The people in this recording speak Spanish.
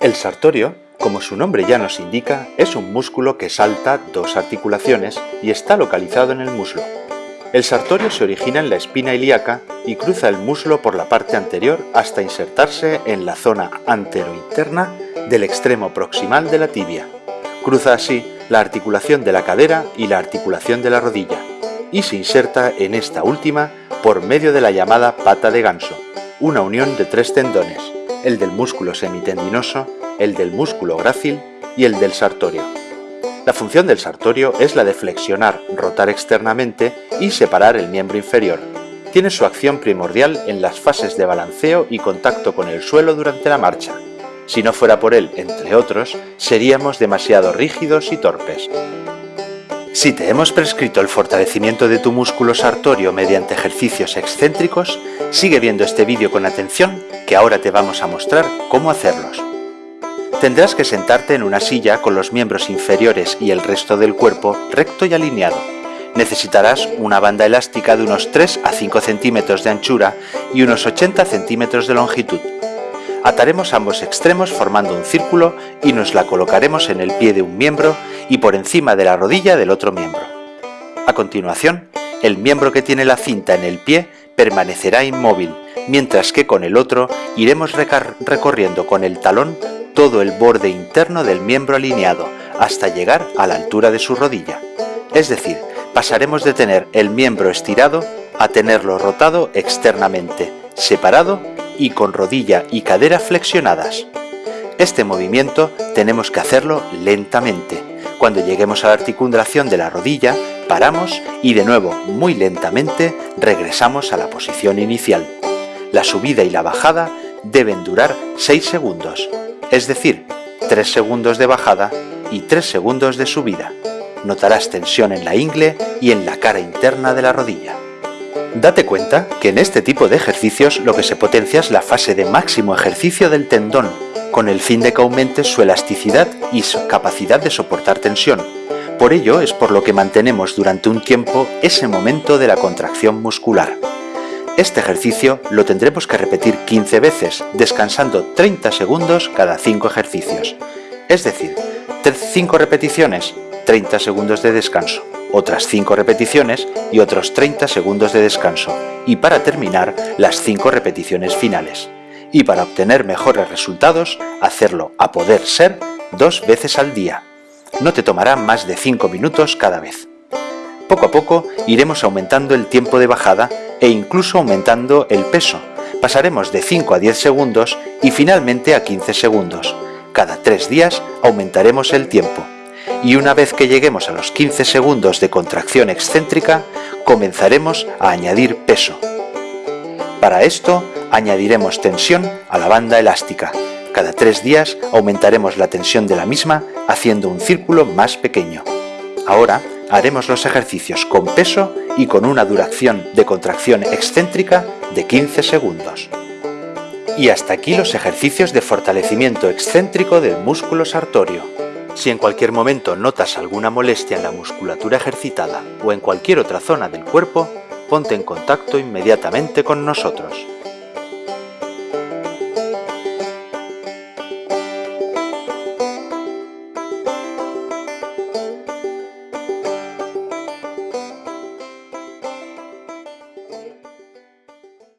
El sartorio, como su nombre ya nos indica, es un músculo que salta dos articulaciones y está localizado en el muslo. El sartorio se origina en la espina ilíaca y cruza el muslo por la parte anterior hasta insertarse en la zona anterointerna del extremo proximal de la tibia. Cruza así la articulación de la cadera y la articulación de la rodilla y se inserta en esta última por medio de la llamada pata de ganso, una unión de tres tendones, el del músculo semitendinoso, el del músculo grácil y el del sartorio. La función del sartorio es la de flexionar, rotar externamente y separar el miembro inferior. Tiene su acción primordial en las fases de balanceo y contacto con el suelo durante la marcha. Si no fuera por él, entre otros, seríamos demasiado rígidos y torpes. Si te hemos prescrito el fortalecimiento de tu músculo sartorio mediante ejercicios excéntricos, sigue viendo este vídeo con atención que ahora te vamos a mostrar cómo hacerlos. Tendrás que sentarte en una silla con los miembros inferiores y el resto del cuerpo recto y alineado. Necesitarás una banda elástica de unos 3 a 5 centímetros de anchura y unos 80 centímetros de longitud. Ataremos ambos extremos formando un círculo y nos la colocaremos en el pie de un miembro y por encima de la rodilla del otro miembro. A continuación, el miembro que tiene la cinta en el pie permanecerá inmóvil, mientras que con el otro iremos recorriendo con el talón todo el borde interno del miembro alineado hasta llegar a la altura de su rodilla. Es decir, pasaremos de tener el miembro estirado a tenerlo rotado externamente, separado y con rodilla y cadera flexionadas. Este movimiento tenemos que hacerlo lentamente. Cuando lleguemos a la articulación de la rodilla, paramos y de nuevo, muy lentamente, regresamos a la posición inicial. La subida y la bajada deben durar 6 segundos, es decir, 3 segundos de bajada y 3 segundos de subida. Notarás tensión en la ingle y en la cara interna de la rodilla. Date cuenta que en este tipo de ejercicios lo que se potencia es la fase de máximo ejercicio del tendón, con el fin de que aumente su elasticidad y su capacidad de soportar tensión. Por ello es por lo que mantenemos durante un tiempo ese momento de la contracción muscular. Este ejercicio lo tendremos que repetir 15 veces, descansando 30 segundos cada 5 ejercicios. Es decir, 5 repeticiones, 30 segundos de descanso otras 5 repeticiones y otros 30 segundos de descanso, y para terminar las 5 repeticiones finales. Y para obtener mejores resultados, hacerlo a poder ser dos veces al día. No te tomará más de 5 minutos cada vez. Poco a poco iremos aumentando el tiempo de bajada e incluso aumentando el peso. Pasaremos de 5 a 10 segundos y finalmente a 15 segundos. Cada 3 días aumentaremos el tiempo y una vez que lleguemos a los 15 segundos de contracción excéntrica, comenzaremos a añadir peso. Para esto, añadiremos tensión a la banda elástica. Cada tres días aumentaremos la tensión de la misma haciendo un círculo más pequeño. Ahora haremos los ejercicios con peso y con una duración de contracción excéntrica de 15 segundos. Y hasta aquí los ejercicios de fortalecimiento excéntrico del músculo sartorio. Si en cualquier momento notas alguna molestia en la musculatura ejercitada o en cualquier otra zona del cuerpo, ponte en contacto inmediatamente con nosotros.